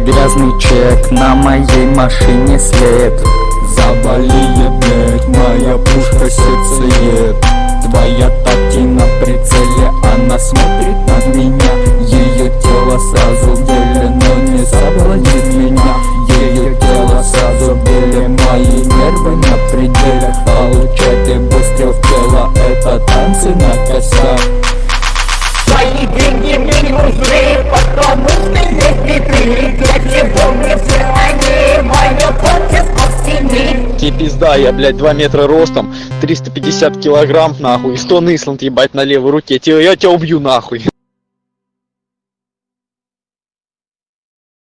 грязный чек, на моей машине след. Завали, блять, моя пушка сердцеед. Твоя тати на прицеле, она смотрит на меня. Ее тело сразу в деле, но не соблазнит меня. Ее тело сразу в деле, мои нервы на пределе. Получать и выстрел в тело, это танцы на костях. Твои деньги Тебе пизда, я, блядь, 2 метра ростом, 350 килограмм, нахуй, и 100 Исланд, ебать, на левой руке, я тебя убью, нахуй.